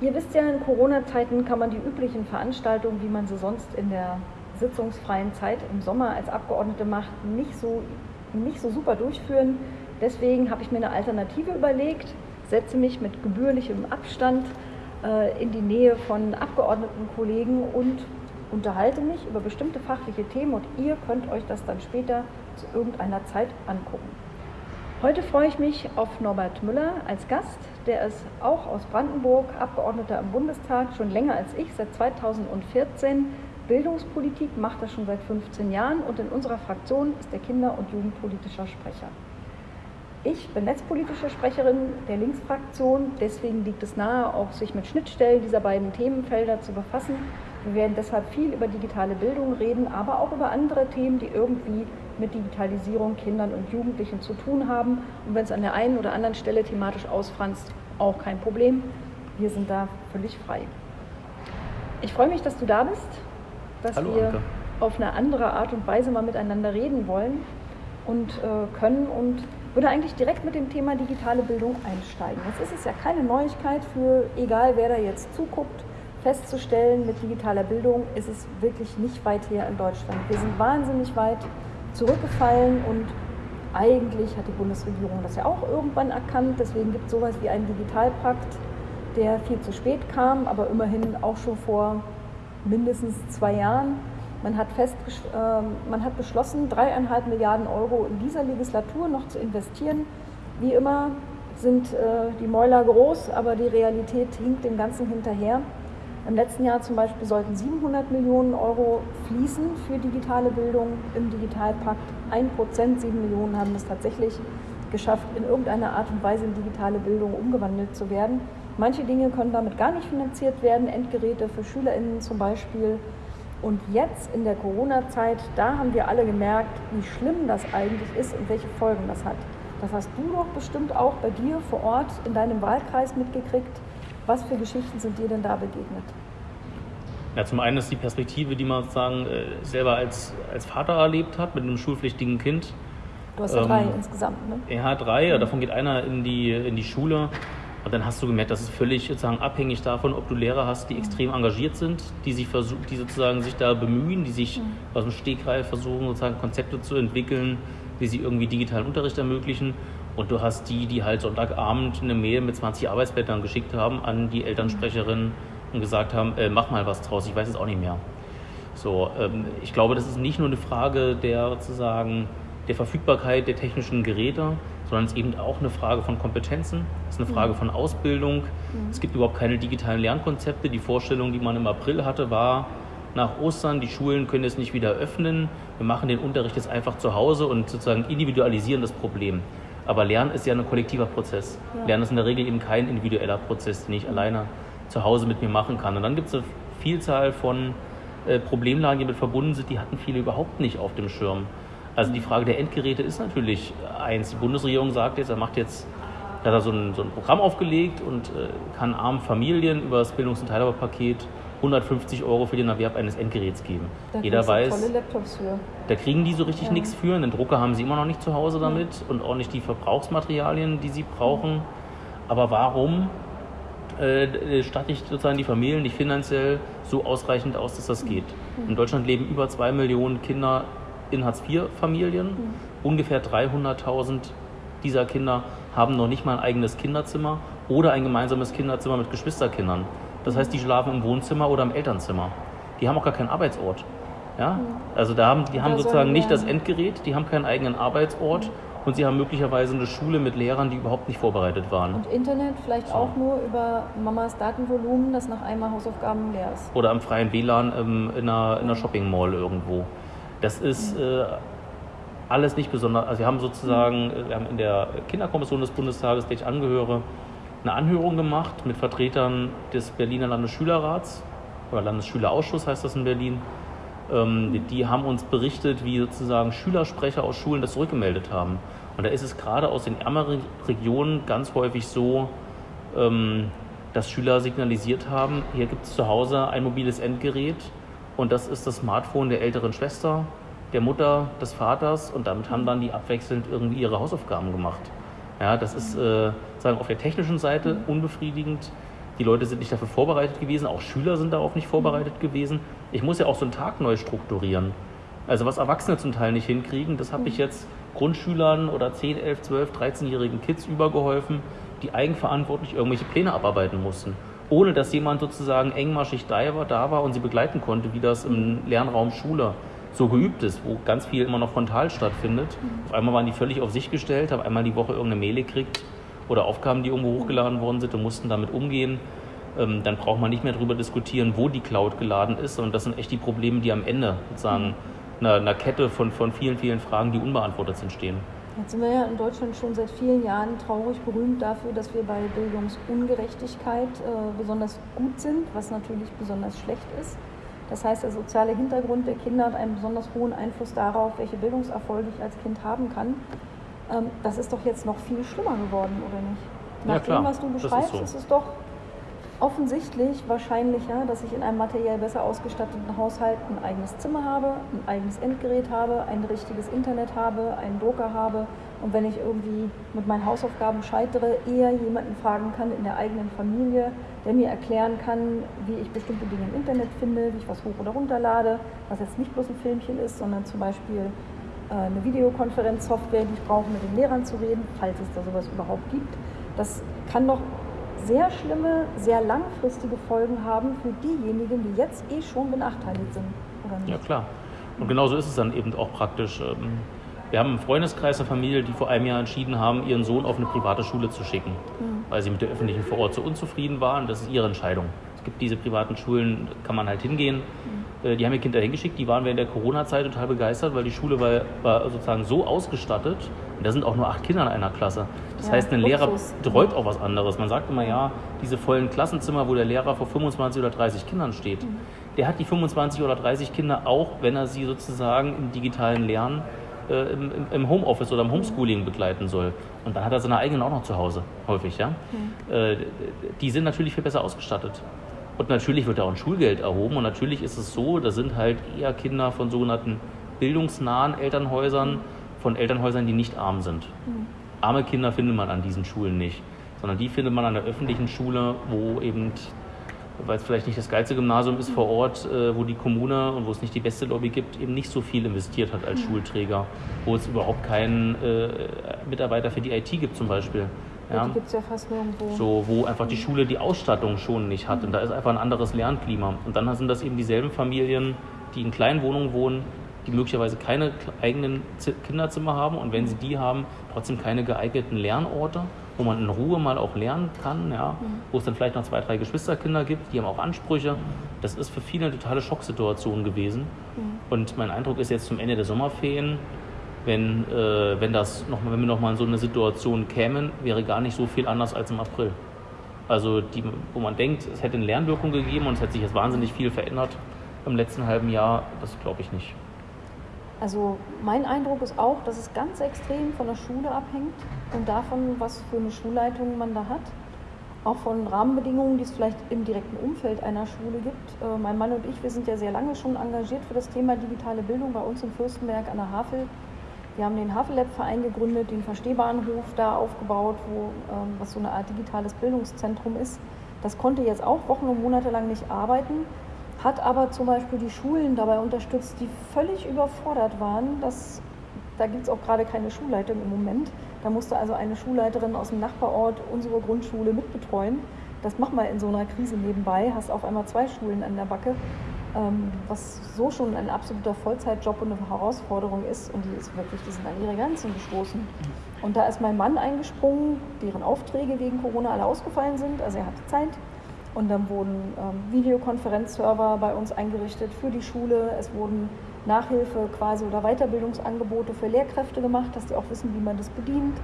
Ihr wisst ja, in Corona-Zeiten kann man die üblichen Veranstaltungen, wie man sie sonst in der sitzungsfreien Zeit im Sommer als Abgeordnete macht, nicht so, nicht so super durchführen. Deswegen habe ich mir eine Alternative überlegt, setze mich mit gebührlichem Abstand äh, in die Nähe von Abgeordnetenkollegen und unterhalte mich über bestimmte fachliche Themen und ihr könnt euch das dann später zu irgendeiner Zeit angucken. Heute freue ich mich auf Norbert Müller als Gast. Der ist auch aus Brandenburg, Abgeordneter im Bundestag, schon länger als ich, seit 2014. Bildungspolitik macht er schon seit 15 Jahren und in unserer Fraktion ist er Kinder- und Jugendpolitischer Sprecher. Ich bin netzpolitische Sprecherin der Linksfraktion, deswegen liegt es nahe, auch sich mit Schnittstellen dieser beiden Themenfelder zu befassen. Wir werden deshalb viel über digitale Bildung reden, aber auch über andere Themen, die irgendwie mit Digitalisierung, Kindern und Jugendlichen zu tun haben. Und wenn es an der einen oder anderen Stelle thematisch ausfranst, auch kein Problem. Wir sind da völlig frei. Ich freue mich, dass du da bist, dass Hallo, wir Anke. auf eine andere Art und Weise mal miteinander reden wollen und äh, können und würde eigentlich direkt mit dem Thema digitale Bildung einsteigen. Jetzt ist es ja keine Neuigkeit für egal wer da jetzt zuguckt, festzustellen, mit digitaler Bildung ist es wirklich nicht weit her in Deutschland. Wir sind wahnsinnig weit zurückgefallen und eigentlich hat die Bundesregierung das ja auch irgendwann erkannt. Deswegen gibt es sowas wie einen Digitalpakt, der viel zu spät kam, aber immerhin auch schon vor mindestens zwei Jahren. Man hat, fest, äh, man hat beschlossen, dreieinhalb Milliarden Euro in dieser Legislatur noch zu investieren. Wie immer sind äh, die Mäuler groß, aber die Realität hinkt dem Ganzen hinterher. Im letzten Jahr zum Beispiel sollten 700 Millionen Euro fließen für digitale Bildung im Digitalpakt. Ein Prozent, sieben Millionen haben es tatsächlich geschafft, in irgendeiner Art und Weise in digitale Bildung umgewandelt zu werden. Manche Dinge können damit gar nicht finanziert werden, Endgeräte für SchülerInnen zum Beispiel. Und jetzt in der Corona-Zeit, da haben wir alle gemerkt, wie schlimm das eigentlich ist und welche Folgen das hat. Das hast du doch bestimmt auch bei dir vor Ort in deinem Wahlkreis mitgekriegt. Was für Geschichten sind dir denn da begegnet? Ja, zum einen ist die Perspektive, die man sozusagen äh, selber als, als Vater erlebt hat mit einem schulpflichtigen Kind. Du hast ja Ähm, drei insgesamt, ne? Ja, drei, ja, davon geht einer in die, in die Schule. Und dann hast du gemerkt, das ist völlig sozusagen abhängig davon, ob du Lehrer hast, die extrem engagiert sind, die sich versuch, die sozusagen sich da bemühen, die sich aus dem Stegreif versuchen, sozusagen Konzepte zu entwickeln, die sie irgendwie digitalen Unterricht ermöglichen. Und du hast die, die halt Sonntagabend eine Mail mit 20 Arbeitsblättern geschickt haben an die Elternsprecherin und gesagt haben, äh, mach mal was draus, ich weiß es auch nicht mehr. So, ähm, ich glaube, das ist nicht nur eine Frage der sozusagen der Verfügbarkeit der technischen Geräte, sondern es ist eben auch eine Frage von Kompetenzen, es ist eine Frage von Ausbildung. Es gibt überhaupt keine digitalen Lernkonzepte. Die Vorstellung, die man im April hatte, war nach Ostern, die Schulen können jetzt nicht wieder öffnen. Wir machen den Unterricht jetzt einfach zu Hause und sozusagen individualisieren das Problem. Aber Lernen ist ja ein kollektiver Prozess. Ja. Lernen ist in der Regel eben kein individueller Prozess, den ich alleine zu Hause mit mir machen kann. Und dann gibt es eine Vielzahl von äh, Problemlagen, die damit verbunden sind, die hatten viele überhaupt nicht auf dem Schirm. Also die Frage der Endgeräte ist natürlich eins. Die Bundesregierung sagt jetzt, er macht jetzt, er hat da so ein, so ein Programm aufgelegt und äh, kann armen Familien über das Bildungs- und Teilhabepaket 150 Euro für den Erwerb eines Endgeräts geben. Da Jeder weiß, tolle Laptops für. da kriegen die so richtig Ja. nichts für. Einen Drucker haben sie immer noch nicht zu Hause damit und auch nicht die Verbrauchsmaterialien, die sie brauchen. Aber warum äh, statte ich sozusagen die Familien nicht finanziell so ausreichend aus, dass das geht? In Deutschland leben über zwei Millionen Kinder in Hartz-IV-Familien. Ungefähr 300.000 dieser Kinder haben noch nicht mal ein eigenes Kinderzimmer oder ein gemeinsames Kinderzimmer mit Geschwisterkindern. Das heißt, die schlafen im Wohnzimmer oder im Elternzimmer. Die haben auch gar keinen Arbeitsort. Ja? Also da haben, die haben sollen sozusagen nicht das? Endgerät, die haben keinen eigenen Arbeitsort und sie haben möglicherweise eine Schule mit Lehrern, die überhaupt nicht vorbereitet waren. Und Internet vielleicht auch nur über Mamas Datenvolumen, das nach einmal Hausaufgaben leer ist. Oder am freien WLAN ähm, in einer, in einer Shopping Mall irgendwo. Das ist äh, alles nicht besonders. Also wir haben sozusagen, äh, wir haben in der Kinderkommission des Bundestages, der ich angehöre, eine Anhörung gemacht mit Vertretern des Berliner Landesschülerrats oder Landesschülerausschuss heißt das in Berlin. Ähm, die, haben uns berichtet, wie sozusagen Schülersprecher aus Schulen das zurückgemeldet haben. Und da ist es gerade aus den ärmeren Regionen ganz häufig so, ähm, dass Schüler signalisiert haben, hier gibt es zu Hause ein mobiles Endgerät und das ist das Smartphone der älteren Schwester, der Mutter, des Vaters und damit haben dann die abwechselnd irgendwie ihre Hausaufgaben gemacht. Ja, das ist äh, sagen auf der technischen Seite unbefriedigend. Die Leute sind nicht dafür vorbereitet gewesen, auch Schüler sind darauf nicht vorbereitet gewesen. Ich muss ja auch so einen Tag neu strukturieren. Also was Erwachsene zum Teil nicht hinkriegen, das habe ich jetzt Grundschülern oder 10, 11, 12, 13-jährigen Kids übergeholfen, die eigenverantwortlich irgendwelche Pläne abarbeiten mussten. Ohne dass jemand sozusagen engmaschig da war, da war und sie begleiten konnte, wie das im Lernraum Schule so geübt ist, wo ganz viel immer noch frontal stattfindet. Auf einmal waren die völlig auf sich gestellt, haben einmal die Woche irgendeine Mail gekriegt oder Aufgaben, die irgendwo hochgeladen worden sind und mussten damit umgehen. Ähm, dann braucht man nicht mehr darüber diskutieren, wo die Cloud geladen ist, sondern das sind echt die Probleme, die am Ende sozusagen einer, einer Kette von, von vielen, vielen Fragen, die unbeantwortet sind, stehen. Jetzt sind wir ja in Deutschland schon seit vielen Jahren traurig berühmt dafür, dass wir bei Bildungsungerechtigkeit äh, besonders gut sind, was natürlich besonders schlecht ist. Das heißt, der soziale Hintergrund der Kinder hat einen besonders hohen Einfluss darauf, welche Bildungserfolge ich als Kind haben kann. Ähm, das ist doch jetzt noch viel schlimmer geworden, oder nicht? Nach ja, dem, was du beschreibst, ist, so. ist es doch offensichtlich wahrscheinlicher, dass ich in einem materiell besser ausgestatteten Haushalt ein eigenes Zimmer habe, ein eigenes Endgerät habe, ein richtiges Internet habe, einen Drucker habe und wenn ich irgendwie mit meinen Hausaufgaben scheitere, eher jemanden fragen kann in der eigenen Familie, der mir erklären kann, wie ich bestimmte Dinge im Internet finde, wie ich was hoch oder runter lade, was jetzt nicht bloß ein Filmchen ist, sondern zum Beispiel eine Videokonferenzsoftware, die ich brauche, mit den Lehrern zu reden, falls es da sowas überhaupt gibt. Das kann doch sehr schlimme, sehr langfristige Folgen haben für diejenigen, die jetzt eh schon benachteiligt sind. Oder nicht? Ja, klar. Und genauso ist es dann eben auch praktisch. Ähm, wir haben einen Freundeskreis, eine Familie, die vor einem Jahr entschieden haben, ihren Sohn auf eine private Schule zu schicken, mhm. weil sie mit der öffentlichen vor Ort so unzufrieden waren. Das ist ihre Entscheidung. Es gibt diese privaten Schulen, kann man halt hingehen. Mhm. Die haben ihr Kind da hingeschickt, die waren während der Corona-Zeit total begeistert, weil die Schule war, war, sozusagen so ausgestattet. Und da sind auch nur acht Kinder in einer Klasse. Das ja, heißt, ein Lehrer betreut auch was anderes. Man sagt immer, ja, diese vollen Klassenzimmer, wo der Lehrer vor 25 oder 30 Kindern steht, mhm. der hat die 25 oder 30 Kinder auch, wenn er sie sozusagen im digitalen Lernen äh, im, im, Homeoffice oder im Homeschooling begleiten soll. Und dann hat er seine eigenen auch noch zu Hause, häufig, ja. Mhm. Äh, die sind natürlich viel besser ausgestattet. Und natürlich wird da auch ein Schulgeld erhoben. Und natürlich ist es so, da sind halt eher Kinder von sogenannten bildungsnahen Elternhäusern, von Elternhäusern, die nicht arm sind. Mhm. Arme Kinder findet man an diesen Schulen nicht, sondern die findet man an der öffentlichen Schule, wo eben weil es vielleicht nicht das geilste Gymnasium ist vor Ort, äh, wo die Kommune und wo es nicht die beste Lobby gibt, eben nicht so viel investiert hat als mhm. Schulträger, wo es überhaupt keinen äh, Mitarbeiter für die IT gibt zum Beispiel. Ja, die gibt es ja fast nirgendwo. So, wo einfach die Schule die Ausstattung schon nicht hat. Und da ist einfach ein anderes Lernklima. Und dann sind das eben dieselben Familien, die in kleinen Wohnungen wohnen, die möglicherweise keine eigenen Kinderzimmer haben und wenn sie die haben, trotzdem keine geeigneten Lernorte wo man in Ruhe mal auch lernen kann, ja, mhm. wo es dann vielleicht noch zwei, drei Geschwisterkinder gibt, die haben auch Ansprüche. Das ist für viele eine totale Schocksituation gewesen. Mhm. Und mein Eindruck ist jetzt zum Ende der Sommerferien, wenn, äh, wenn, das noch, wenn wir nochmal in so eine Situation kämen, wäre gar nicht so viel anders als im April. Also die, wo man denkt, es hätte eine Lernwirkung gegeben und es hätte sich jetzt wahnsinnig viel verändert im letzten halben Jahr, das glaube ich nicht. Also mein Eindruck ist auch, dass es ganz extrem von der Schule abhängt und davon, was für eine Schulleitung man da hat. Auch von Rahmenbedingungen, die es vielleicht im direkten Umfeld einer Schule gibt. Äh, mein Mann und ich, wir sind ja sehr lange schon engagiert für das Thema digitale Bildung bei uns in Fürstenberg an der Havel. Wir haben den Havellab-Verein gegründet, den Verstehbahnhof da aufgebaut, wo, ähm, was so eine Art digitales Bildungszentrum ist. Das konnte jetzt auch Wochen und Monate lang nicht arbeiten, hat aber zum Beispiel die Schulen dabei unterstützt, die völlig überfordert waren. Das, da gibt es auch gerade keine Schulleitung im Moment. Da musste also eine Schulleiterin aus dem Nachbarort unsere Grundschule mitbetreuen. Das mach mal in so einer Krise nebenbei, hast auf einmal zwei Schulen an der Backe, was so schon ein absoluter Vollzeitjob und eine Herausforderung ist. Und die ist wirklich, die sind an ihre Grenzen gestoßen. Und da ist mein Mann eingesprungen, deren Aufträge wegen Corona alle ausgefallen sind. Also er hatte Zeit und dann wurden ähm, Videokonferenzserver bei uns eingerichtet für die Schule. Es wurden Nachhilfe quasi oder Weiterbildungsangebote für Lehrkräfte gemacht, dass die auch wissen, wie man das bedient.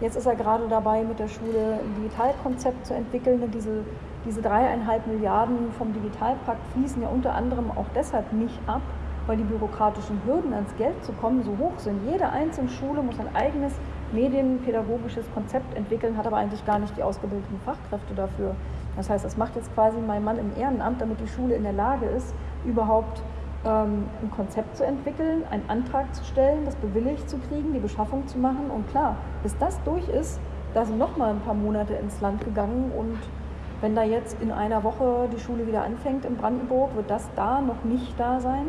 Jetzt ist er gerade dabei, mit der Schule ein Digitalkonzept zu entwickeln. Und diese, diese dreieinhalb Milliarden vom Digitalpakt fließen ja unter anderem auch deshalb nicht ab, weil die bürokratischen Hürden ans Geld zu kommen so hoch sind. Jede einzelne Schule muss ein eigenes medienpädagogisches Konzept entwickeln, hat aber eigentlich gar nicht die ausgebildeten Fachkräfte dafür. Das heißt, das macht jetzt quasi mein Mann im Ehrenamt, damit die Schule in der Lage ist, überhaupt ähm, ein Konzept zu entwickeln, einen Antrag zu stellen, das bewilligt zu kriegen, die Beschaffung zu machen. Und klar, bis das durch ist, da sind noch mal ein paar Monate ins Land gegangen und Wenn da jetzt in einer Woche die Schule wieder anfängt in Brandenburg, wird das da noch nicht da sein.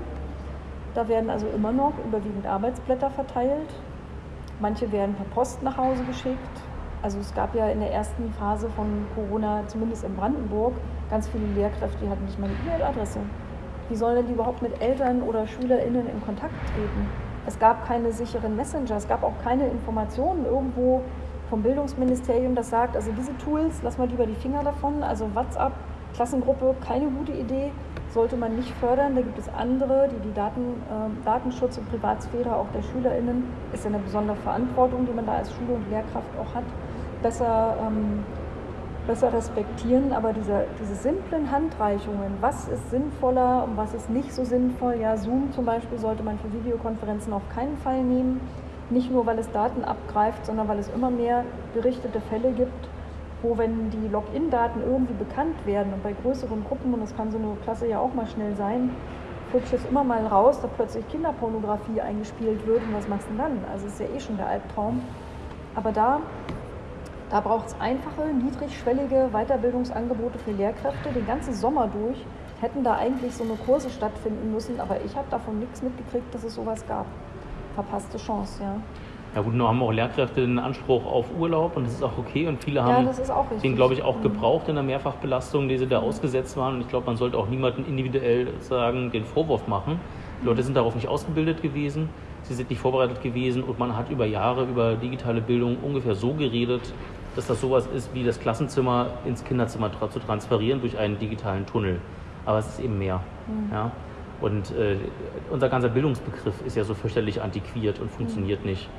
Da werden also immer noch überwiegend Arbeitsblätter verteilt. Manche werden per Post nach Hause geschickt. Also es gab ja in der ersten Phase von Corona, zumindest in Brandenburg, ganz viele Lehrkräfte, die hatten nicht mal eine E-Mail-Adresse. Wie sollen denn die überhaupt mit Eltern oder SchülerInnen in Kontakt treten? Es gab keine sicheren Messenger, es gab auch keine Informationen irgendwo vom Bildungsministerium, das sagt, also diese Tools, lass mal lieber die Finger davon. Also WhatsApp, Klassengruppe, keine gute Idee, sollte man nicht fördern. Da gibt es andere, die die Daten, äh, Datenschutz und Privatsphäre auch der SchülerInnen, ist ja eine besondere Verantwortung, die man da als Schule und Lehrkraft auch hat, besser ähm, besser respektieren, aber diese, diese simplen Handreichungen, was ist sinnvoller und was ist nicht so sinnvoll, ja, Zoom zum Beispiel sollte man für Videokonferenzen auf keinen Fall nehmen, nicht nur weil es Daten abgreift, sondern weil es immer mehr berichtete Fälle gibt, wo wenn die Login-Daten irgendwie bekannt werden und bei größeren Gruppen, und das kann so eine Klasse ja auch mal schnell sein, flutscht es immer mal raus, dass plötzlich Kinderpornografie eingespielt wird und was machst du dann? Also ist ja eh schon der Albtraum. Aber da da braucht es einfache, niedrigschwellige Weiterbildungsangebote für Lehrkräfte. Den ganzen Sommer durch hätten da eigentlich so eine Kurse stattfinden müssen, aber ich habe davon nichts mitgekriegt, dass es sowas gab. Verpasste Chance, ja. Ja gut, nur haben auch Lehrkräfte den Anspruch auf Urlaub und das ist auch okay und viele haben ja, den, glaube ich, auch mhm. gebraucht in der Mehrfachbelastung, die sie da ausgesetzt waren und ich glaube, man sollte auch niemanden individuell sagen, den Vorwurf machen. Die Leute sind darauf nicht ausgebildet gewesen, sie sind nicht vorbereitet gewesen und man hat über Jahre über digitale Bildung ungefähr so geredet, dass das sowas ist, wie das Klassenzimmer ins Kinderzimmer zu transferieren durch einen digitalen Tunnel. Aber es ist eben mehr. Mhm. Ja? Und äh, unser ganzer Bildungsbegriff ist ja so fürchterlich antiquiert und funktioniert mhm. nicht.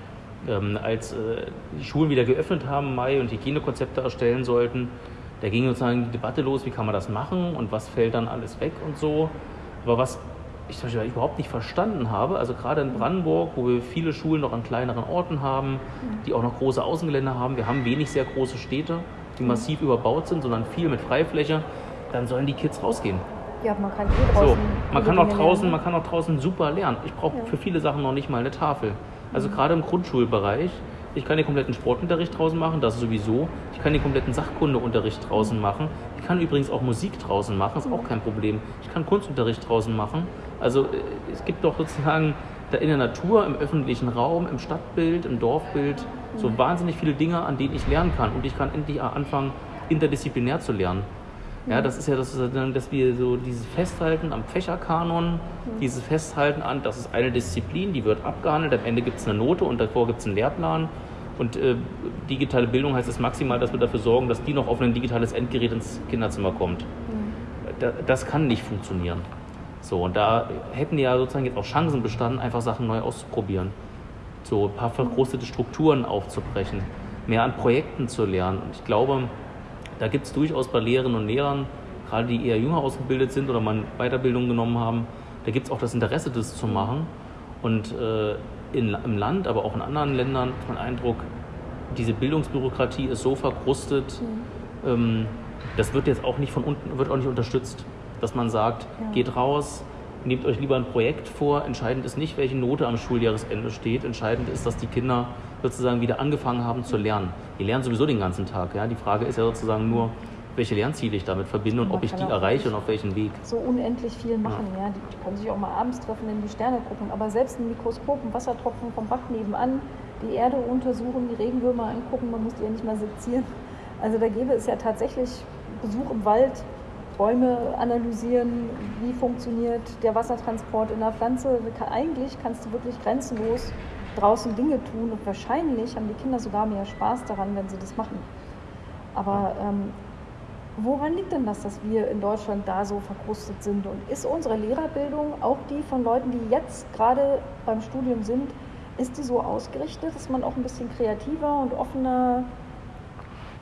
Ähm, als äh, die Schulen wieder geöffnet haben im Mai und Hygienekonzepte erstellen sollten, da ging sozusagen die Debatte los, wie kann man das machen und was fällt dann alles weg und so. Aber was ich zum Beispiel überhaupt nicht verstanden habe. Also gerade in Brandenburg, wo wir viele Schulen noch an kleineren Orten haben, die auch noch große Außengelände haben. Wir haben wenig sehr große Städte, die massiv überbaut sind, sondern viel mit Freifläche. Dann sollen die Kids rausgehen. Ja, man kann eh draußen. So, man kann auch draußen, man kann auch draußen super lernen. Ich brauche ja. für viele Sachen noch nicht mal eine Tafel. Also mhm. gerade im Grundschulbereich ich kann den kompletten Sportunterricht draußen machen, das sowieso. Ich kann den kompletten Sachkundeunterricht draußen machen. Ich kann übrigens auch Musik draußen machen, ist auch kein Problem. Ich kann Kunstunterricht draußen machen. Also äh, es gibt doch sozusagen da in der Natur, im öffentlichen Raum, im Stadtbild, im Dorfbild so wahnsinnig viele Dinge, an denen ich lernen kann. Und ich kann endlich anfangen, interdisziplinär zu lernen. Ja, das ist ja das, dass wir so dieses Festhalten am Fächerkanon, dieses Festhalten an, das ist eine Disziplin, die wird abgehandelt, am Ende gibt es eine Note und davor gibt es einen Lehrplan. Und äh, digitale Bildung heißt es maximal, dass wir dafür sorgen, dass die noch auf ein digitales Endgerät ins Kinderzimmer kommt. Mhm. das kann nicht funktionieren. So, und da hätten ja sozusagen jetzt auch Chancen bestanden, einfach Sachen neu auszuprobieren. So ein paar verkrustete Strukturen aufzubrechen, mehr an Projekten zu lernen. Und ich glaube, da gibt es durchaus bei Lehrerinnen und Lehrern, gerade die eher jünger ausgebildet sind oder mal Weiterbildung genommen haben, da gibt es auch das Interesse, das zu machen. Und äh, in, im Land, aber auch in anderen Ländern hat man Eindruck, diese Bildungsbürokratie ist so verkrustet, mhm. ähm, das wird jetzt auch nicht von unten, wird auch nicht unterstützt. Dass man sagt, ja. geht raus, nehmt euch lieber ein Projekt vor. Entscheidend ist nicht, welche Note am Schuljahresende steht. Entscheidend ist, dass die Kinder sozusagen wieder angefangen haben zu lernen. Die lernen sowieso den ganzen Tag. Ja? Die Frage ist ja sozusagen nur, welche Lernziele ich damit verbinde und, ob ich die erreiche und auf welchen Weg. So unendlich viel machen, ja. ja. Die können sich auch mal abends treffen, in die Sterne gucken, aber selbst ein Mikroskop, ein Wassertropfen vom Bach nebenan, die Erde untersuchen, die Regenwürmer angucken, man muss die ja nicht mal sezieren. Also da gäbe es ja tatsächlich Besuch im Wald, Bäume analysieren, wie funktioniert der Wassertransport in der Pflanze. Eigentlich kannst du wirklich grenzenlos draußen Dinge tun und wahrscheinlich haben die Kinder sogar mehr Spaß daran, wenn sie das machen. Aber ähm, woran liegt denn das, dass wir in Deutschland da so verkrustet sind? Und ist unsere Lehrerbildung, auch die von Leuten, die jetzt gerade beim Studium sind, ist die so ausgerichtet, dass man auch ein bisschen kreativer und offener,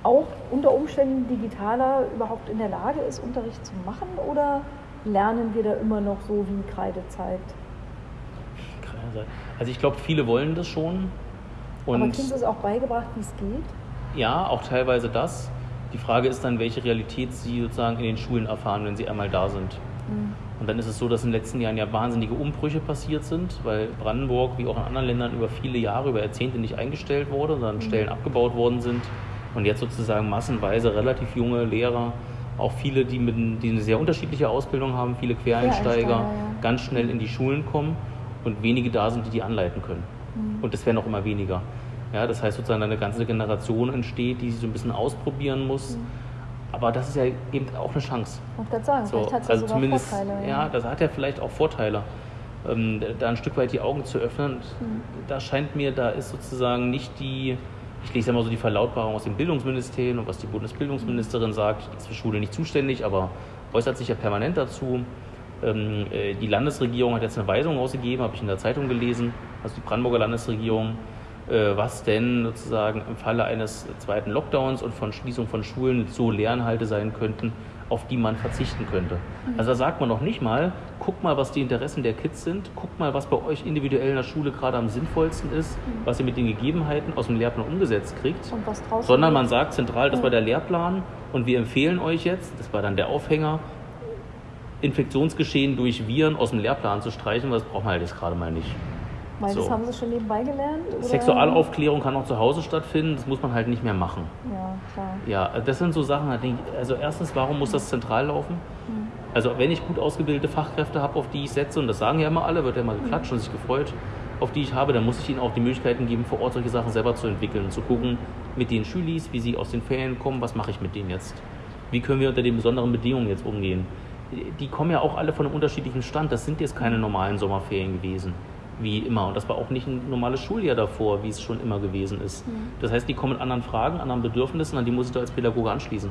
auch unter Umständen digitaler überhaupt in der Lage ist, Unterricht zu machen? Oder lernen wir da immer noch so wie Kreidezeit? Also ich glaube, viele wollen das schon. Und Aber Kind ist auch beigebracht, wie es geht? Ja, auch teilweise das. Die Frage ist dann, welche Realität sie sozusagen in den Schulen erfahren, wenn sie einmal da sind. Mhm. Und dann ist es so, dass in den letzten Jahren ja wahnsinnige Umbrüche passiert sind, weil Brandenburg, wie auch in anderen Ländern, über viele Jahre, über Jahrzehnte nicht eingestellt wurde, sondern mhm. Stellen abgebaut worden sind. Und jetzt sozusagen massenweise relativ junge Lehrer auch viele, die, mit, die eine sehr unterschiedliche Ausbildung haben, viele Quereinsteiger, Quereinsteiger, ja. ganz schnell in die Schulen kommen und wenige da sind, die die anleiten können. Mhm. Und das werden auch immer weniger. Ja, das heißt sozusagen eine ganze Generation entsteht, die sich so ein bisschen ausprobieren muss. Mhm. Aber das ist ja eben auch eine Chance. Ich wollte gerade sagen, So, vielleicht hat es also zumindest, Vorteile. ja, das hat ja vielleicht auch Vorteile, ähm, da ein Stück weit die Augen zu öffnen. Mhm. Da scheint mir, da ist sozusagen nicht die, ich lese ja mal so die Verlautbarung aus dem Bildungsministerium und was die Bundesbildungsministerin sagt, die ist für Schule nicht zuständig, aber äußert sich ja permanent dazu. Ähm, äh, die Landesregierung hat jetzt eine Weisung ausgegeben, habe ich in der Zeitung gelesen, also die Brandenburger Landesregierung, äh, was denn sozusagen im Falle eines zweiten Lockdowns und von Schließung von Schulen so Lernhalte sein könnten, auf die man verzichten könnte. Also da sagt man noch nicht mal, guck mal, was die Interessen der Kids sind, guck mal, was bei euch individuell in der Schule gerade am sinnvollsten ist, was ihr mit den Gegebenheiten aus dem Lehrplan umgesetzt kriegt, sondern man sagt zentral, das war der Lehrplan und wir empfehlen euch jetzt, das war dann der Aufhänger, Infektionsgeschehen durch Viren aus dem Lehrplan zu streichen, weil das braucht man halt jetzt gerade mal nicht. Weil das so. haben sie schon nebenbei gelernt? Oder? Sexualaufklärung kann auch zu Hause stattfinden, das muss man halt nicht mehr machen. Ja, klar. Ja, das sind so Sachen, also erstens, warum muss das zentral laufen? Hm. Also wenn ich gut ausgebildete Fachkräfte habe, auf die ich setze, und das sagen ja immer alle, wird ja mal geklatscht und sich gefreut, auf die ich habe, dann muss ich ihnen auch die Möglichkeiten geben, vor Ort solche Sachen selber zu entwickeln und zu gucken mit den Schülis, wie sie aus den Ferien kommen, was mache ich mit denen jetzt? Wie können wir unter den besonderen Bedingungen jetzt umgehen? Die kommen ja auch alle von einem unterschiedlichen Stand. Das sind jetzt keine normalen Sommerferien gewesen, wie immer. Und das war auch nicht ein normales Schuljahr davor, wie es schon immer gewesen ist. Das heißt, die kommen mit anderen Fragen, anderen Bedürfnissen, an die muss ich da als Pädagoge anschließen.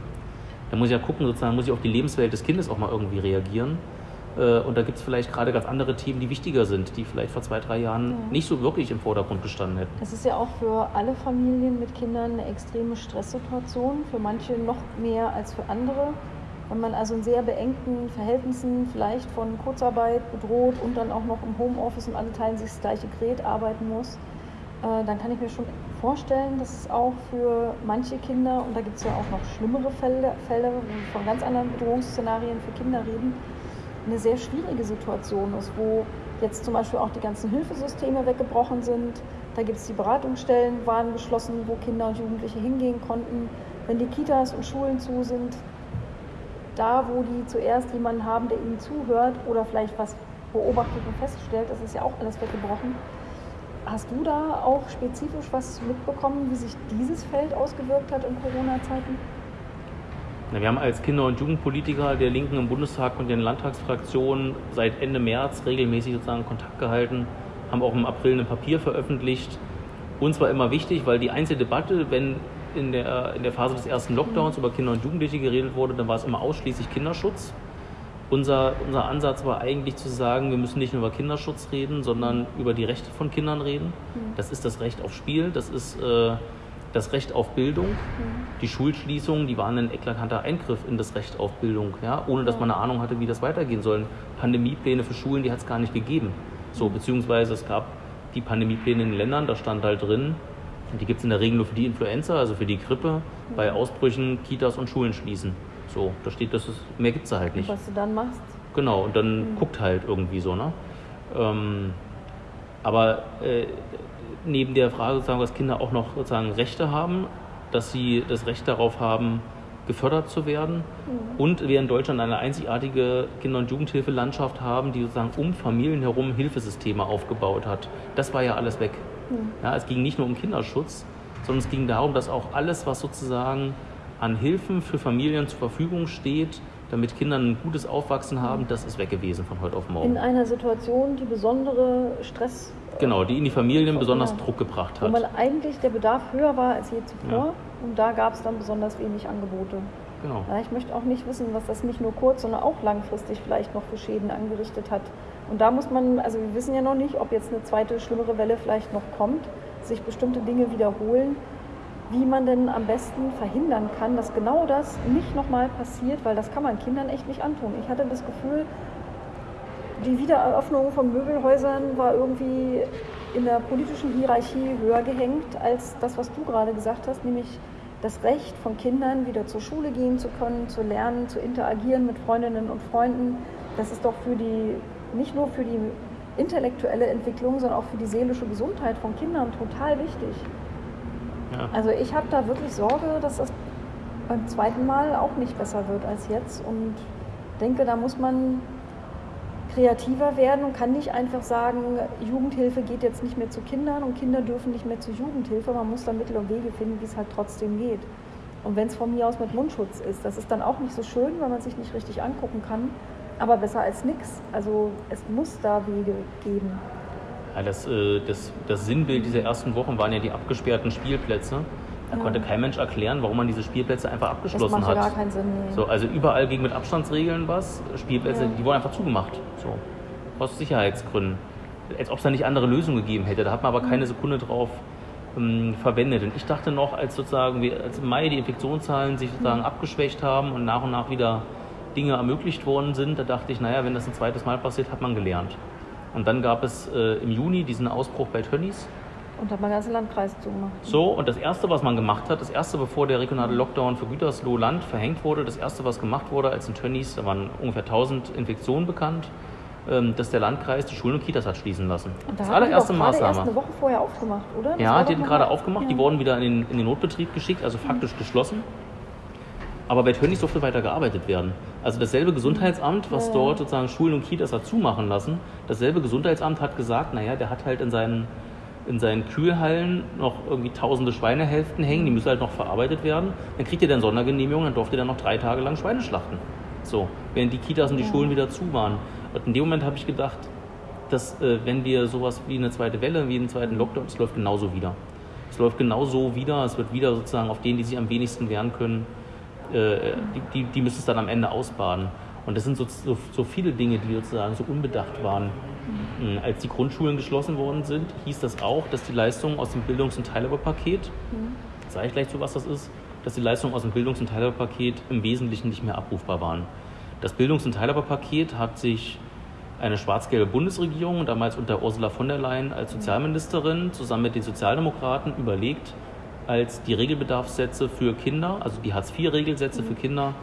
Da muss ich ja gucken, sozusagen, muss ich auf die Lebenswelt des Kindes auch mal irgendwie reagieren. Äh, Und da gibt es vielleicht gerade ganz andere Themen, die wichtiger sind, die vielleicht vor zwei, drei Jahren Ja. nicht so wirklich im Vordergrund gestanden hätten. Es ist ja auch für alle Familien mit Kindern eine extreme Stresssituation, für manche noch mehr als für andere. Wenn man also in sehr beengten Verhältnissen, vielleicht von Kurzarbeit bedroht und dann auch noch im Homeoffice und alle teilen sich das gleiche Gerät arbeiten muss, äh, dann kann ich mir schon vorstellen, dass es auch für manche Kinder, und da gibt es ja auch noch schlimmere Fälle, Fälle, wo wir von ganz anderen Bedrohungsszenarien für Kinder reden, eine sehr schwierige Situation ist, wo jetzt zum Beispiel auch die ganzen Hilfesysteme weggebrochen sind. Da gibt es die Beratungsstellen, waren geschlossen, wo Kinder und Jugendliche hingehen konnten. Wenn die Kitas und Schulen zu sind, da wo die zuerst jemanden haben, der ihnen zuhört oder vielleicht was beobachtet und feststellt, das ist ja auch alles weggebrochen. Hast du da auch spezifisch was mitbekommen, wie sich dieses Feld ausgewirkt hat in Corona-Zeiten? Na, Wir haben als Kinder- und Jugendpolitiker der Linken im Bundestag und den Landtagsfraktionen seit Ende März regelmäßig sozusagen Kontakt gehalten, haben auch im April ein Papier veröffentlicht. Uns war immer wichtig, weil die einzige Debatte, wenn in der, in der Phase des ersten Lockdowns über Kinder und Jugendliche geredet wurde, dann war es immer ausschließlich Kinderschutz. Unser, unser Ansatz war eigentlich zu sagen, wir müssen nicht nur über Kinderschutz reden, sondern über die Rechte von Kindern reden. Das ist das Recht auf Spiel, das ist äh, das Recht auf Bildung. Die Schulschließungen, die waren ein eklatanter Eingriff in das Recht auf Bildung, ja, ohne dass man eine Ahnung hatte, wie das weitergehen soll. Pandemiepläne für Schulen, die hat es gar nicht gegeben. So, beziehungsweise es gab die Pandemiepläne in den Ländern, da stand halt drin, und die gibt es in der Regel nur für die Influenza, also für die Grippe, bei Ausbrüchen Kitas und Schulen schließen. So, da steht, das ist, mehr gibt es da halt nicht. Was du dann machst? Genau, und dann guckt halt irgendwie so, ne? Ähm, aber äh, neben der Frage sozusagen, dass Kinder auch noch sozusagen Rechte haben, dass sie das Recht darauf haben, gefördert zu werden und wir in Deutschland eine einzigartige Kinder- und Jugendhilfelandschaft haben, die sozusagen um Familien herum Hilfesysteme aufgebaut hat. Das war ja alles weg. Ja, es ging nicht nur um Kinderschutz, sondern es ging darum, dass auch alles, was sozusagen an Hilfen für Familien zur Verfügung steht, damit Kinder ein gutes Aufwachsen haben, das ist weg gewesen von heute auf In morgen. einer Situation, die besondere Stress, Genau, die in die Familien besonders Ja. Druck gebracht wo hat. man eigentlich der Bedarf höher war als je zuvor. Ja. Und da gab es dann besonders wenig Angebote. Genau. Ja, ich möchte auch nicht wissen, was das nicht nur kurz, sondern auch langfristig vielleicht noch für Schäden angerichtet hat. Und da muss man, also wir wissen ja noch nicht, ob jetzt eine zweite schlimmere Welle vielleicht noch kommt, sich bestimmte Dinge wiederholen, wie man denn am besten verhindern kann, dass genau das nicht nochmal passiert, weil das kann man Kindern echt nicht antun. Ich hatte das Gefühl, die Wiedereröffnung von Möbelhäusern war irgendwie in der politischen Hierarchie höher gehängt als das, was du gerade gesagt hast, nämlich das Recht von Kindern wieder zur Schule gehen zu können, zu lernen, zu interagieren mit Freundinnen und Freunden. Das ist doch für die, nicht nur für die intellektuelle Entwicklung, sondern auch für die seelische Gesundheit von Kindern total wichtig. Ja. Also ich habe da wirklich Sorge, dass das beim zweiten Mal auch nicht besser wird als jetzt. Und denke, da muss man kreativer werden und kann nicht einfach sagen, Jugendhilfe geht jetzt nicht mehr zu Kindern und Kinder dürfen nicht mehr zur Jugendhilfe. Man muss da Mittel und Wege finden, wie es halt trotzdem geht. Und wenn es von mir aus mit Mundschutz ist, das ist dann auch nicht so schön, weil man sich nicht richtig angucken kann, aber besser als nichts. Also es muss da Wege geben. Ja, das, äh, das, das Sinnbild dieser ersten Wochen waren ja die abgesperrten Spielplätze. Da ja. konnte kein Mensch erklären, warum man diese Spielplätze einfach abgeschlossen das macht. gar keinen Sinn. Nee. So, also überall ging mit Abstandsregeln was. Spielplätze, ja. die wurden einfach zugemacht. So. Aus Sicherheitsgründen. Als ob es da nicht andere Lösungen gegeben hätte. Da hat man aber keine Sekunde drauf ähm, verwendet. Und ich dachte noch, als sozusagen wir, als im Mai die Infektionszahlen sich sozusagen mhm. abgeschwächt haben und nach und nach wieder Dinge ermöglicht worden sind, da dachte ich, naja, wenn das ein zweites Mal passiert, hat man gelernt. Und dann gab es äh, im Juni diesen Ausbruch bei Tönnies. Und hat man ganze Landkreis zugemacht. So, und das Erste, was man gemacht hat, das Erste, bevor der regionale Lockdown für Gütersloh Land verhängt wurde, das Erste, was gemacht wurde, als in Tönnies, da waren ungefähr 1000 Infektionen bekannt, ähm, dass der Landkreis die Schulen und Kitas hat schließen lassen. Und da das allererste Maßnahme. Erst eine Woche vorher aufgemacht, oder? Das ja, die hatten gerade aufgemacht, ja. die wurden wieder in den, in den Notbetrieb geschickt, also faktisch mhm. geschlossen. Aber bei Tönnies durfte weiter gearbeitet werden. Also dasselbe Gesundheitsamt, was ja. dort sozusagen Schulen und Kitas hat zumachen lassen, dasselbe Gesundheitsamt hat gesagt, naja, der hat halt in seinen, in seinen Kühlhallen noch irgendwie tausende Schweinehälften hängen, die müssen halt noch verarbeitet werden. Dann kriegt ihr dann Sondergenehmigung, dann durfte er dann noch drei Tage lang Schweine schlachten. So, während die Kitas und die ja. Schulen wieder zu waren. Und in dem Moment habe ich gedacht, dass äh, wenn wir sowas wie eine zweite Welle, wie einen zweiten Lockdown, es läuft genauso wieder. Es läuft genauso wieder, es wird wieder sozusagen auf denen, die sich am wenigsten wehren können, äh, die, die, die, müssen es dann am Ende ausbaden. Und das sind so, so, so viele Dinge, die sozusagen so unbedacht waren. Mhm. Als die Grundschulen geschlossen worden sind, hieß das auch, dass die Leistungen aus dem Bildungs- und Teilhaberpaket, mhm. sage ich gleich zu, was das ist, dass die Leistungen aus dem Bildungs- und Teilhaberpaket im Wesentlichen nicht mehr abrufbar waren. Das Bildungs- und Teilhaberpaket hat sich eine schwarz-gelbe Bundesregierung, damals unter Ursula von der Leyen als Sozialministerin, zusammen mit den Sozialdemokraten überlegt, als die Regelbedarfssätze für Kinder, also die Hartz-IV-Regelsätze für Kinder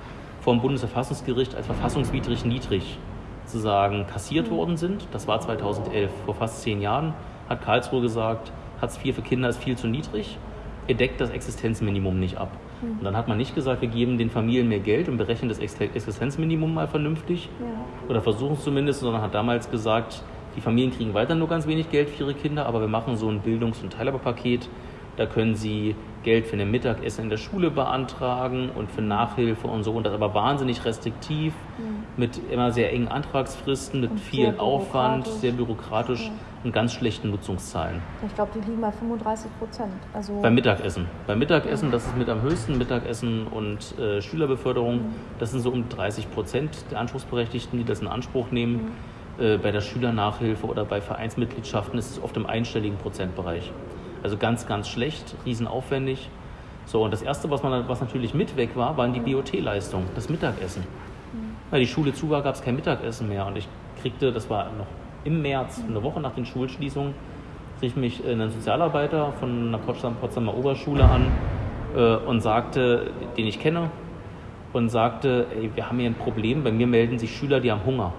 vom Bundesverfassungsgericht als verfassungswidrig niedrig zu sagen kassiert worden sind. Das war 2011, vor fast zehn Jahren hat Karlsruhe gesagt, Hartz IV für Kinder ist viel zu niedrig, er deckt das Existenzminimum nicht ab. Und dann hat man nicht gesagt, wir geben den Familien mehr Geld und berechnen das Existenzminimum mal vernünftig ja. oder versuchen es zumindest, sondern hat damals gesagt, die Familien kriegen weiter nur ganz wenig Geld für ihre Kinder, aber wir machen so ein Bildungs- und Teilhaberpaket, da können Sie Geld für ein Mittagessen in der Schule beantragen und für Nachhilfe und so. Und das aber wahnsinnig restriktiv, mhm. mit immer sehr engen Antragsfristen, mit und viel Aufwand, sehr bürokratisch ja. und ganz schlechten Nutzungszahlen. Ich glaube, die liegen bei 35 Prozent. Also Beim Mittagessen. Beim Mittagessen, ja. das ist mit am höchsten, Mittagessen und äh, Schülerbeförderung, mhm. das sind so um 30 Prozent der Anspruchsberechtigten, die das in Anspruch nehmen. Mhm. Äh, bei der Schülernachhilfe oder bei Vereinsmitgliedschaften ist es oft im einstelligen Prozentbereich. Also ganz, ganz schlecht, riesenaufwendig. So, und das Erste, was, man, was natürlich mit weg war, waren die BOT-Leistungen, das Mittagessen. Mhm. Weil die Schule zu war, gab es kein Mittagessen mehr. Und ich kriegte, das war noch im März, eine Woche nach den Schulschließungen, rief mich ein Sozialarbeiter von einer Potsdam, Potsdamer Oberschule an äh, und sagte, den ich kenne, und sagte, ey, wir haben hier ein Problem, bei mir melden sich Schüler, die haben Hunger.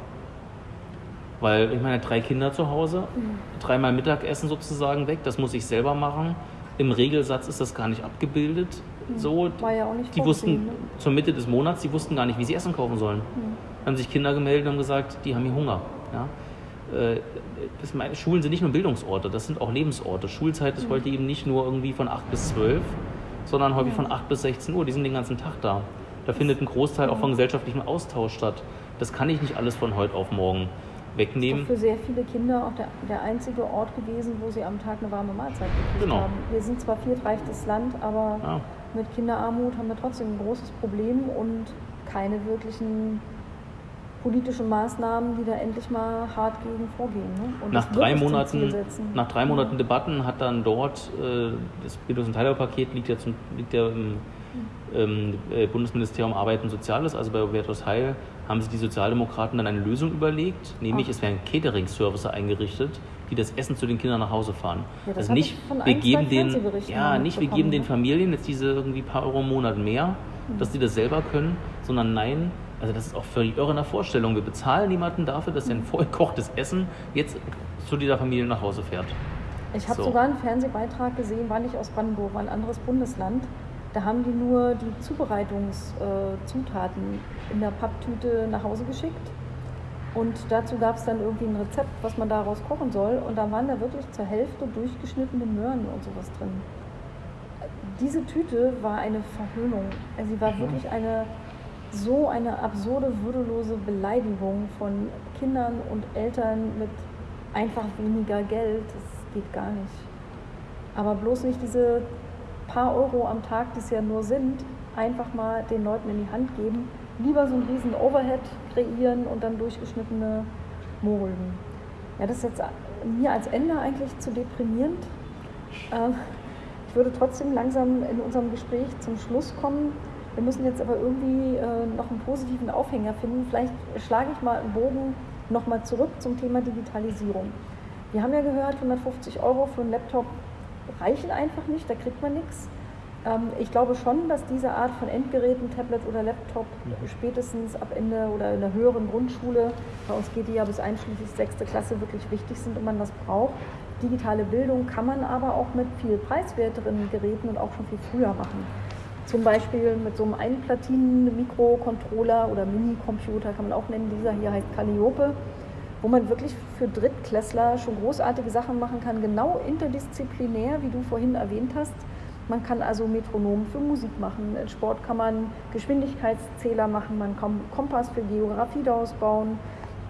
Weil ich meine, drei Kinder zu Hause, mhm. dreimal Mittagessen sozusagen weg, das muss ich selber machen. Im Regelsatz ist das gar nicht abgebildet. Mhm. So, War ja auch nicht die wussten ne? zur Mitte des Monats, die wussten gar nicht, wie sie Essen kaufen sollen. Mhm. Haben sich Kinder gemeldet und haben gesagt, die haben hier Hunger. Ja? Äh, das meine, Schulen sind nicht nur Bildungsorte, das sind auch Lebensorte. Schulzeit ist mhm. heute eben nicht nur irgendwie von 8 bis 12, sondern häufig von 8 bis 16 Uhr. Die sind den ganzen Tag da. Da findet ein Großteil auch von gesellschaftlichem Austausch statt. Das kann ich nicht alles von heute auf morgen wegnehmen. Das ist für sehr viele Kinder auch der, der einzige Ort gewesen, wo sie am Tag eine warme Mahlzeit gekriegt genau. haben. Wir sind zwar viertreichstes Land, aber ja. mit Kinderarmut haben wir trotzdem ein großes Problem und keine wirklichen politischen Maßnahmen, die da endlich mal hart gegen vorgehen. Ne? nach, drei Monaten, nach drei Monaten ja. Debatten hat dann dort, äh, das Bildungs- und Teilhaberpaket liegt ja, zum, liegt ja im ähm, äh, Bundesministerium Arbeit und Soziales, also bei Hubertus Heil, haben sich die Sozialdemokraten dann eine Lösung überlegt, nämlich Ach. es werden Catering-Services eingerichtet, die das Essen zu den Kindern nach Hause fahren. Ja, das also nicht, wir geben den, ja, nicht wir geben den Familien jetzt diese irgendwie paar Euro im Monat mehr, mhm. dass sie das selber können, sondern nein, also das ist auch völlig irre in der Vorstellung. Wir bezahlen niemanden dafür, dass er ein vollkochtes Essen jetzt zu dieser Familie nach Hause fährt. Ich habe so. sogar einen Fernsehbeitrag gesehen, war nicht aus Brandenburg, war ein anderes Bundesland Da haben die nur die Zubereitungszutaten in der Papptüte nach Hause geschickt. Und dazu gab es dann irgendwie ein Rezept, was man daraus kochen soll. Und da waren da wirklich zur Hälfte durchgeschnittene Möhren und sowas drin. Diese Tüte war eine Verhöhnung. Also sie war mhm. wirklich eine so eine absurde, würdelose Beleidigung von Kindern und Eltern mit einfach weniger Geld. Das geht gar nicht. Aber bloß nicht diese paar Euro am Tag, die es ja nur sind, einfach mal den Leuten in die Hand geben. Lieber so einen riesen Overhead kreieren und dann durchgeschnittene Mohrrüben. Ja, das ist jetzt mir als Ende eigentlich zu deprimierend. Ähm, ich würde trotzdem langsam in unserem Gespräch zum Schluss kommen. Wir müssen jetzt aber irgendwie äh, noch einen positiven Aufhänger finden. Vielleicht schlage ich mal einen Bogen nochmal zurück zum Thema Digitalisierung. Wir haben ja gehört, 150 Euro für einen Laptop reichen einfach nicht, da kriegt man nichts. Ähm, ich glaube schon, dass diese Art von Endgeräten, Tablet oder Laptop, mhm. spätestens ab Ende oder in der höheren Grundschule, bei uns geht die ja bis einschließlich sechste Klasse, wirklich wichtig sind und man das braucht. Digitale Bildung kann man aber auch mit viel preiswerteren Geräten und auch schon viel früher machen. Zum Beispiel mit so einem Einplatinen-Mikrocontroller oder Mini-Computer kann man auch nennen. Dieser hier heißt Calliope wo man wirklich für Drittklässler schon großartige Sachen machen kann, genau interdisziplinär, wie du vorhin erwähnt hast. Man kann also Metronom für Musik machen, in Sport kann man Geschwindigkeitszähler machen, man kann Kompass für Geografie daraus bauen,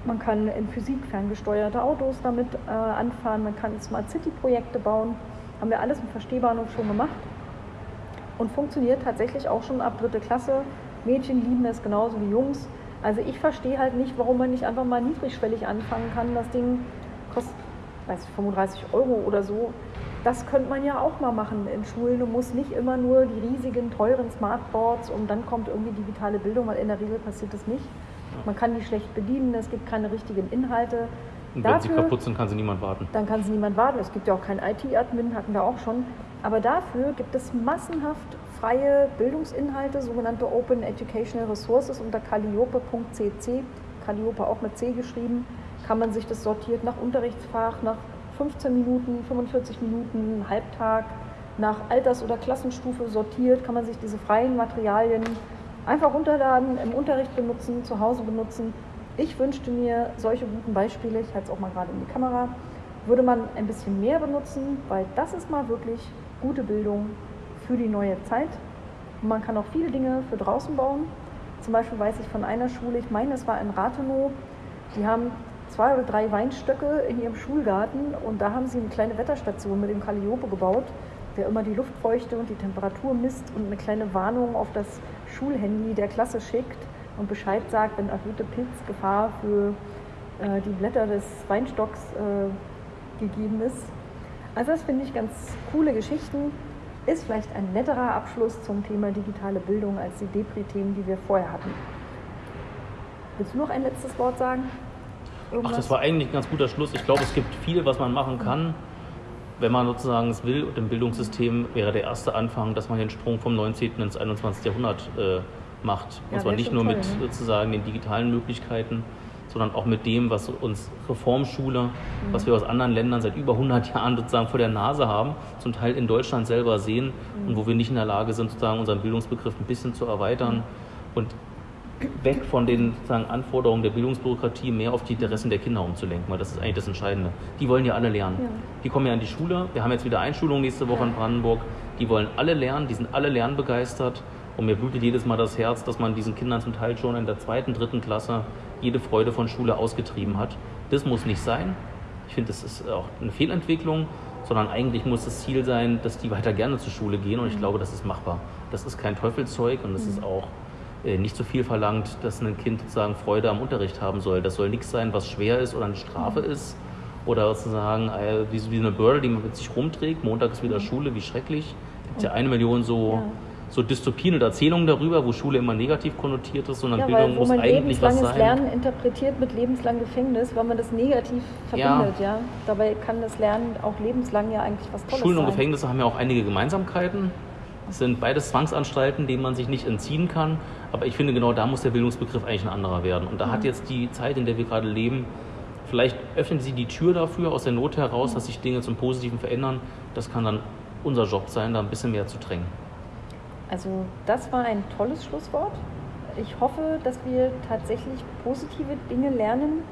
man kann in Physik ferngesteuerte Autos damit äh, anfahren, man kann Smart City Projekte bauen. Haben wir alles im Verstehbahnhof schon gemacht und funktioniert tatsächlich auch schon ab dritte Klasse. Mädchen lieben es genauso wie Jungs. Also ich verstehe halt nicht, warum man nicht einfach mal niedrigschwellig anfangen kann. Das Ding kostet, weiß ich, 35 Euro oder so. Das könnte man ja auch mal machen in Schulen und muss nicht immer nur die riesigen, teuren Smartboards und dann kommt irgendwie digitale Bildung, weil in der Regel passiert das nicht. Man kann die schlecht bedienen, es gibt keine richtigen Inhalte. Und wenn dafür, sie kaputt sind, kann sie niemand warten. Dann kann sie niemand warten. Es gibt ja auch keinen IT-Admin, hatten wir auch schon. Aber dafür gibt es massenhaft freie Bildungsinhalte, sogenannte Open Educational Resources unter calliope.cc, Calliope auch mit C geschrieben, kann man sich das sortiert nach Unterrichtsfach, nach 15 Minuten, 45 Minuten, Halbtag, nach Alters- oder Klassenstufe sortiert, kann man sich diese freien Materialien einfach runterladen, im Unterricht benutzen, zu Hause benutzen. Ich wünschte mir solche guten Beispiele, ich halte es auch mal gerade in die Kamera, würde man ein bisschen mehr benutzen, weil das ist mal wirklich gute Bildung für die neue Zeit. Und man kann auch viele Dinge für draußen bauen. Zum Beispiel weiß ich von einer Schule, ich meine, es war in Rathenow, die haben zwei oder drei Weinstöcke in ihrem Schulgarten und da haben sie eine kleine Wetterstation mit dem Calliope gebaut, der immer die Luftfeuchte und die Temperatur misst und eine kleine Warnung auf das Schulhandy der Klasse schickt und Bescheid sagt, wenn erhöhte Pilzgefahr für äh, die Blätter des Weinstocks äh, gegeben ist. Also das finde ich ganz coole Geschichten ist vielleicht ein netterer Abschluss zum Thema digitale Bildung als die Depri-Themen, die wir vorher hatten. Willst du noch ein letztes Wort sagen? Irgendwas? Ach, das war eigentlich ein ganz guter Schluss. Ich glaube, es gibt viel, was man machen kann. Wenn man sozusagen es will und im Bildungssystem wäre der erste Anfang, dass man den Sprung vom 19. ins 21. Jahrhundert äh, macht. Ja, und zwar nicht nur toll, mit ne? sozusagen den digitalen Möglichkeiten, sondern auch mit dem, was uns Reformschule, mhm. was wir aus anderen Ländern seit über 100 Jahren sozusagen vor der Nase haben, zum Teil in Deutschland selber sehen mhm. und wo wir nicht in der Lage sind, sozusagen unseren Bildungsbegriff ein bisschen zu erweitern und weg von den sozusagen, Anforderungen der Bildungsbürokratie mehr auf die Interessen der Kinder umzulenken, weil das ist eigentlich das Entscheidende. Die wollen ja alle lernen. Ja. Die kommen ja in die Schule. Wir haben jetzt wieder Einschulung nächste Woche in Brandenburg. Die wollen alle lernen, die sind alle lernbegeistert. Und mir blutet jedes Mal das Herz, dass man diesen Kindern zum Teil schon in der zweiten, dritten Klasse jede Freude von Schule ausgetrieben hat. Das muss nicht sein. Ich finde, das ist auch eine Fehlentwicklung, sondern eigentlich muss das Ziel sein, dass die weiter gerne zur Schule gehen und ich mhm. glaube, das ist machbar. Das ist kein Teufelszeug und es ist mhm. auch äh, nicht so viel verlangt, dass ein Kind sozusagen Freude am Unterricht haben soll. Das soll nichts sein, was schwer ist oder eine Strafe mhm. ist oder sozusagen äh, wie, eine Bürde, die man mit sich rumträgt. Montag ist wieder Schule, wie schrecklich. Es gibt ja eine Million so ja so Dystopien und Erzählungen darüber, wo Schule immer negativ konnotiert ist, sondern ja, Bildung muss eigentlich was sein. lebenslanges Lernen interpretiert mit lebenslangem Gefängnis, weil man das negativ verbindet, ja. ja. Dabei kann das Lernen auch lebenslang ja eigentlich was Tolles Schulen und sein. Gefängnisse haben ja auch einige Gemeinsamkeiten. Es sind beides Zwangsanstalten, denen man sich nicht entziehen kann. Aber ich finde, genau da muss der Bildungsbegriff eigentlich ein anderer werden. Und da mhm. hat jetzt die Zeit, in der wir gerade leben, vielleicht öffnen sie die Tür dafür aus der Not heraus, mhm. dass sich Dinge zum Positiven verändern. Das kann dann unser Job sein, da ein bisschen mehr zu drängen. Also das war ein tolles Schlusswort. Ich hoffe, dass wir tatsächlich positive Dinge lernen,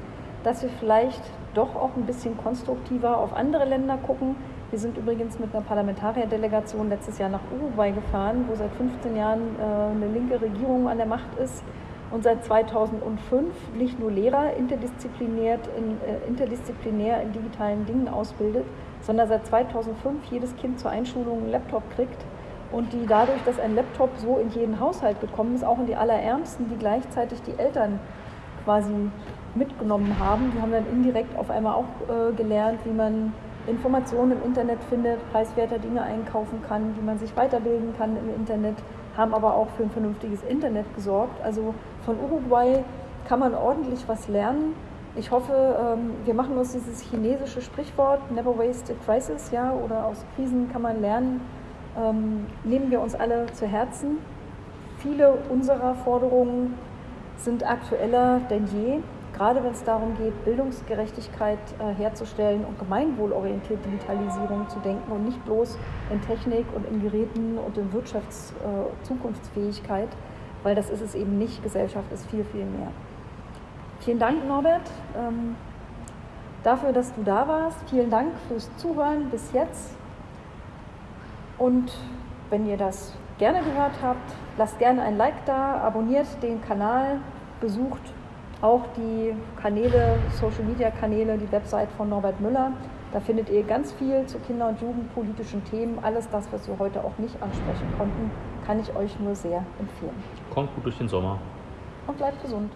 dass wir vielleicht doch auch ein bisschen konstruktiver auf andere Länder gucken. Wir sind übrigens mit einer Parlamentarierdelegation letztes Jahr nach Uruguay gefahren, wo seit 15 Jahren äh, eine linke Regierung an der Macht ist und seit 2005 nicht nur Lehrer interdisziplinär in, äh, interdisziplinär in digitalen Dingen ausbildet, sondern seit 2005 jedes Kind zur Einschulung einen Laptop kriegt und die dadurch, dass ein Laptop so in jeden Haushalt gekommen ist, auch in die Allerärmsten, die gleichzeitig die Eltern quasi mitgenommen haben. Die haben dann indirekt auf einmal auch äh, gelernt, wie man Informationen im Internet findet, preiswerter Dinge einkaufen kann, wie man sich weiterbilden kann im Internet, haben aber auch für ein vernünftiges Internet gesorgt. Also von Uruguay kann man ordentlich was lernen. Ich hoffe, ähm, wir machen uns dieses chinesische Sprichwort Never waste a crisis, ja, oder aus Krisen kann man lernen, ähm, nehmen wir uns alle zu Herzen. Viele unserer Forderungen sind aktueller denn je, gerade wenn es darum geht, Bildungsgerechtigkeit äh, herzustellen und gemeinwohlorientierte Digitalisierung zu denken und nicht bloß in Technik und in Geräten und in Wirtschaftszukunftsfähigkeit, äh, weil das ist es eben nicht. Gesellschaft ist viel, viel mehr. Vielen Dank, Norbert, ähm, dafür, dass du da warst. Vielen Dank fürs Zuhören bis jetzt. Und wenn ihr das gerne gehört habt, lasst gerne ein Like da, abonniert den Kanal, besucht auch die Kanäle, Social Media Kanäle, die Website von Norbert Müller. Da findet ihr ganz viel zu kinder- und jugendpolitischen Themen. Alles das, was wir heute auch nicht ansprechen konnten, kann ich euch nur sehr empfehlen. Kommt gut durch den Sommer. Und bleibt gesund.